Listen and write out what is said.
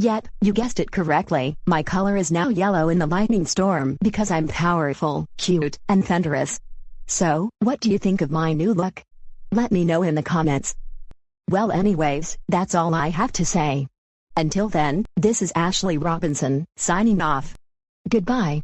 Yet, you guessed it correctly, my color is now yellow in the lightning storm because I'm powerful, cute, and thunderous. So, what do you think of my new look? Let me know in the comments. Well anyways, that's all I have to say. Until then, this is Ashley Robinson, signing off. Goodbye.